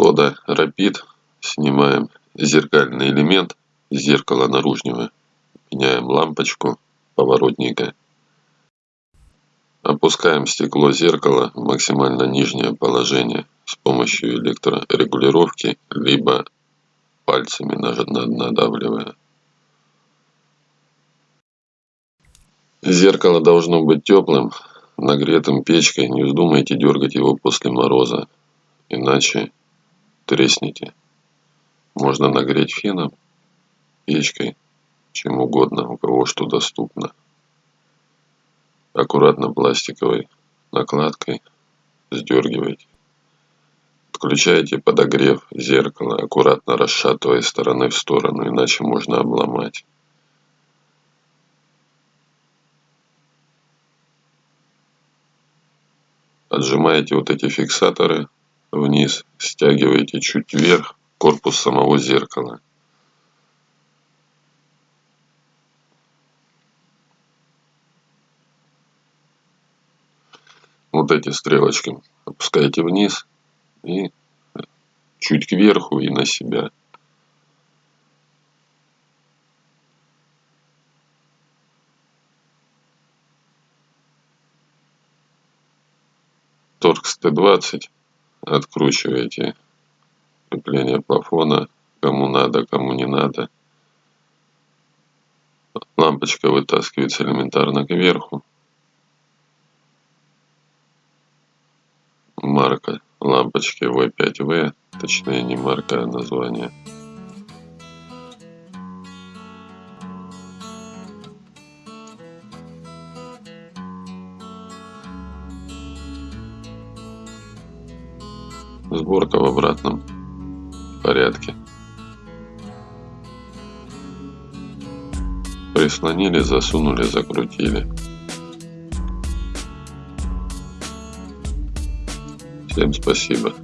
Skoda Rapid. Снимаем зеркальный элемент зеркала наружного. Меняем лампочку поворотника. Опускаем стекло зеркала в максимально нижнее положение с помощью электрорегулировки, либо пальцами надавливая. Зеркало должно быть теплым, нагретым печкой. Не вздумайте дергать его после мороза, иначе треснете. Можно нагреть феном, печкой, чем угодно, у кого что доступно. Аккуратно пластиковой накладкой сдергивайте. Включайте подогрев зеркала, аккуратно расшатывая стороны в сторону, иначе можно обломать. Отжимаете вот эти фиксаторы вниз, стягиваете чуть вверх корпус самого зеркала. Вот эти стрелочки опускаете вниз и чуть кверху и на себя. Торкс Т-20 откручиваете крепление плафона кому надо, кому не надо. Лампочка вытаскивается элементарно кверху. Марка лампочки V5V, точнее не марка, а название. Сборка в обратном порядке. Прислонили, засунули, закрутили. Всем спасибо.